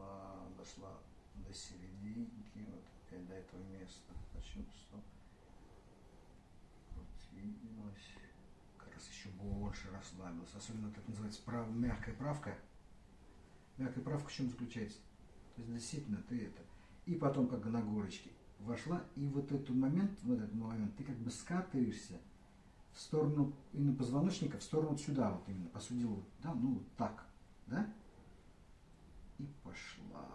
пошла, дошла до серединки, вот опять до этого места. Почувствовал. Вот виделось. Как раз еще больше расслабился. Особенно это называется прав, мягкая правка. Мягкая правка в чем заключается? То есть действительно ты это. И потом как на горочке вошла, и вот этот момент, вот этот момент, ты как бы скатываешься в сторону именно позвоночника, в сторону сюда, вот именно, по сути дела, да, ну вот так, да? И пошла.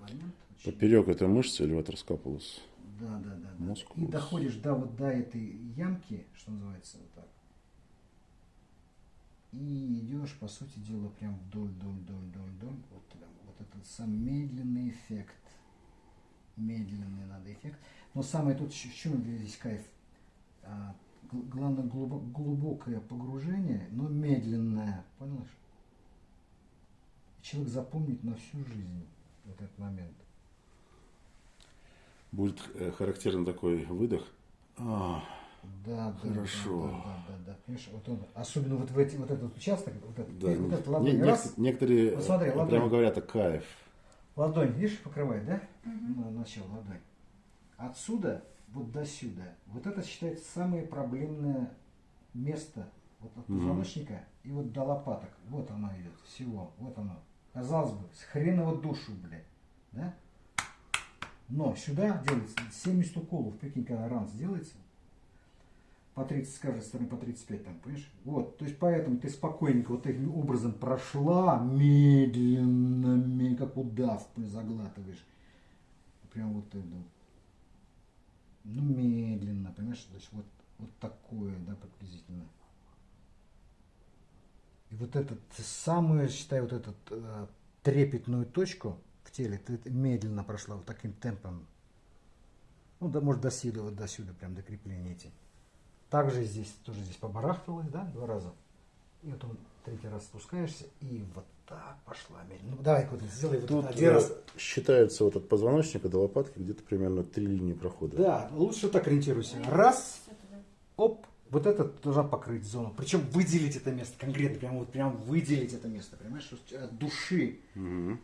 Момент очень- Поперек этой мышцы или вот раскапывалась? Да, да, да. да. Мускулус. И доходишь до вот до этой ямки, что называется, вот так. И идешь, по сути дела, прям вдоль, вдоль, вдоль, вдоль, вдоль. Вот, прям, вот этот сам медленный эффект. Медленный надо эффект. Но самое тут, в чем здесь кайф? А, гл- главное, глубо- глубокое погружение, но медленное. Понял? И человек запомнит на всю жизнь вот этот момент. Будет э, характерен такой выдох. А, Да, да, Хорошо. Да, да, да, да, Понимаешь, вот он, особенно вот в эти, вот этот участок, вот этот, да, вот не- этот не- ладонь, нек- раз, некоторые Вот смотри, э, ладонь. прямо говорят, это кайф. ладонь, видишь, покрывает, да? Ну, начало ладонь. Отсюда вот до сюда. Вот это считается самое проблемное место вот от позвоночника и вот до лопаток. Вот оно идет, всего, вот оно. Казалось бы, с хреново душу, блядь, да? Но сюда делается 70 уколов, прикинь, когда ранц делается, по 30 с каждой стороны, по 35 там, понимаешь? Вот, то есть поэтому ты спокойненько вот таким образом прошла, медленно, ме- как удав, заглатываешь. Прям вот это. Ну, медленно, понимаешь? То есть вот, вот такое, да, приблизительно. Вот этот самую, считай, вот этот э, трепетную точку в теле ты медленно прошла вот таким темпом. Ну, да, может, до сюда, вот до сюда, прям до крепления эти. Также здесь, тоже здесь побарахталось, да, два раза. И вот он третий раз спускаешься, и вот так пошла медленно. Ну, давай, вот сделай вот Тут один раз. считается вот от позвоночника до лопатки где-то примерно три линии прохода. Да, лучше так ориентируйся. Раз, оп, вот это должна покрыть зону. Причем выделить это место конкретно, прям вот прям выделить это место, понимаешь, от души. Мгм.